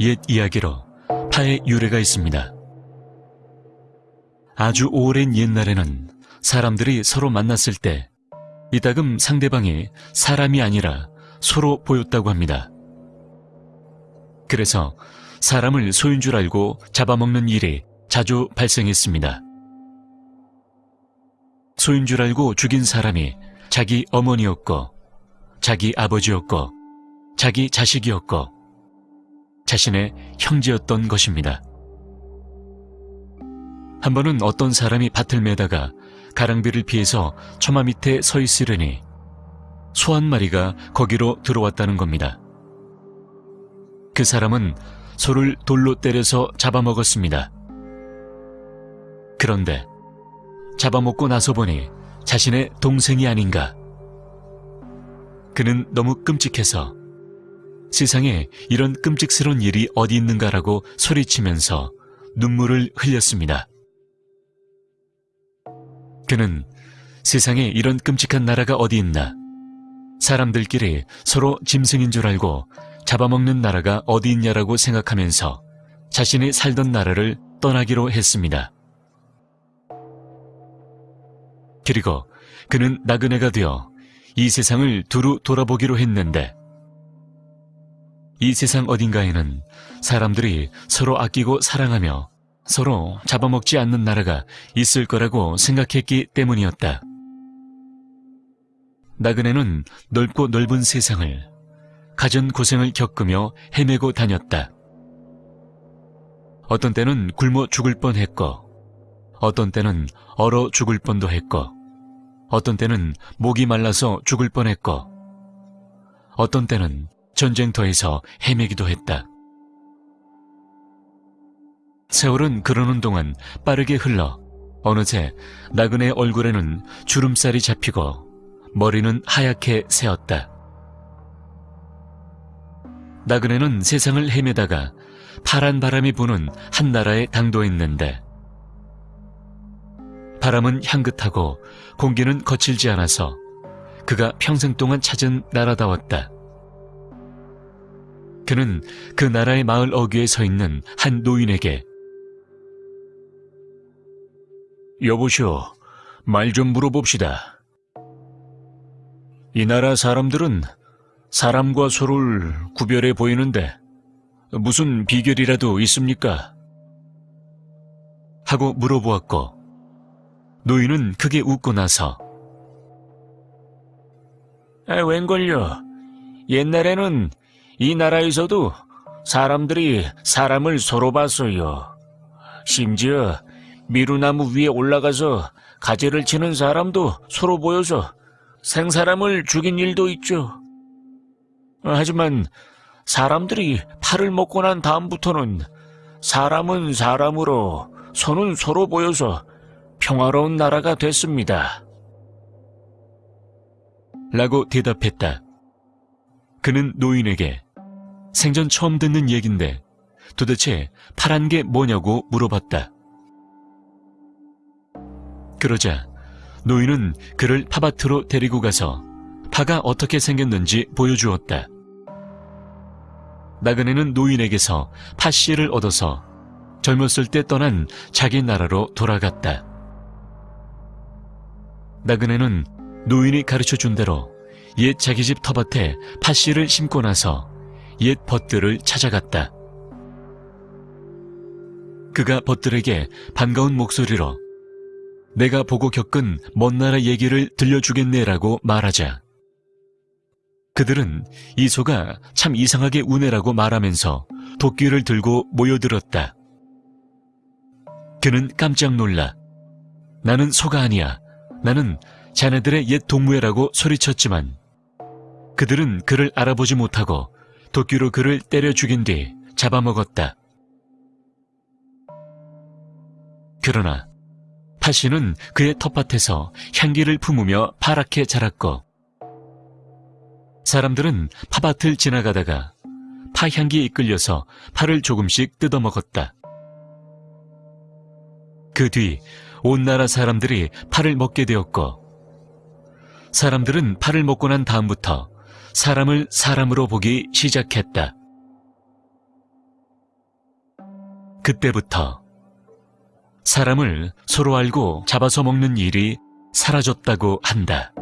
옛 이야기로 파의 유래가 있습니다. 아주 오랜 옛날에는 사람들이 서로 만났을 때 이따금 상대방이 사람이 아니라 소로 보였다고 합니다. 그래서 사람을 소인 줄 알고 잡아먹는 일이 자주 발생했습니다. 소인 줄 알고 죽인 사람이 자기 어머니였고, 자기 아버지였고, 자기 자식이었고, 자신의 형제였던 것입니다. 한 번은 어떤 사람이 밭을 매다가 가랑비를 피해서 처마 밑에 서 있으려니 소 한 마리가 거기로 들어왔다는 겁니다. 그 사람은 소를 돌로 때려서 잡아먹었습니다. 그런데 잡아먹고 나서 보니 자신의 동생이 아닌가. 그는 너무 끔찍해서 세상에 이런 끔찍스러운 일이 어디 있는가라고 소리치면서 눈물을 흘렸습니다. 그는 세상에 이런 끔찍한 나라가 어디 있나. 사람들끼리 서로 짐승인 줄 알고 잡아먹는 나라가 어디 있냐라고 생각하면서 자신이 살던 나라를 떠나기로 했습니다. 그리고 그는 나그네가 되어 이 세상을 두루 돌아보기로 했는데 이 세상 어딘가에는 사람들이 서로 아끼고 사랑하며 서로 잡아먹지 않는 나라가 있을 거라고 생각했기 때문이었다. 나그네는 넓고 넓은 세상을 가전 고생을 겪으며 헤매고 다녔다. 어떤 때는 굶어 죽을 뻔했고, 어떤 때는 얼어 죽을 뻔도 했고, 어떤 때는 목이 말라서 죽을 뻔했고, 어떤 때는 전쟁터에서 헤매기도 했다. 세월은 그러는 동안 빠르게 흘러 어느새 나그네 얼굴에는 주름살이 잡히고 머리는 하얗게 새었다. 나그네는 세상을 헤매다가 파란 바람이 부는 한 나라에 당도했는데 바람은 향긋하고 공기는 거칠지 않아서 그가 평생 동안 찾은 나라다웠다. 그는 그 나라의 마을 어귀에 서 있는 한 노인에게 여보시오, 말 좀 물어봅시다. 이 나라 사람들은 사람과 소를 구별해 보이는데 무슨 비결이라도 있습니까? 하고 물어보았고 노인은 크게 웃고 나서 아, 웬걸요. 옛날에는 이 나라에서도 사람들이 사람을 서로 봤어요. 심지어 미루나무 위에 올라가서 가지를 치는 사람도 서로 보여서 생사람을 죽인 일도 있죠. 하지만 사람들이 팔을 먹고 난 다음부터는 사람은 사람으로 손은 서로 보여서 평화로운 나라가 됐습니다. 라고 대답했다. 그는 노인에게 생전 처음 듣는 얘긴데 도대체 파란 게 뭐냐고 물어봤다. 그러자 노인은 그를 파밭으로 데리고 가서 파가 어떻게 생겼는지 보여주었다. 나그네는 노인에게서 파씨를 얻어서 젊었을 때 떠난 자기 나라로 돌아갔다. 나그네는 노인이 가르쳐 준 대로 옛 자기 집 텃밭에 파씨를 심고 나서 옛 벗들을 찾아갔다. 그가 벗들에게 반가운 목소리로 내가 보고 겪은 먼 나라 얘기를 들려주겠네라고 말하자 그들은 이 소가 참 이상하게 우네라고 말하면서 도끼를 들고 모여들었다. 그는 깜짝 놀라 나는 소가 아니야. 나는 자네들의 옛 동무애라고 소리쳤지만 그들은 그를 알아보지 못하고 도끼로 그를 때려 죽인 뒤 잡아먹었다. 그러나 파씨는 그의 텃밭에서 향기를 품으며 파랗게 자랐고 사람들은 파밭을 지나가다가 파향기에 이끌려서 파를 조금씩 뜯어먹었다. 그 뒤 온 나라 사람들이 파를 먹게 되었고 사람들은 파를 먹고 난 다음부터 사람을 사람으로 보기 시작했다. 그때부터 사람을 서로 알고 잡아서 먹는 일이 사라졌다고 한다.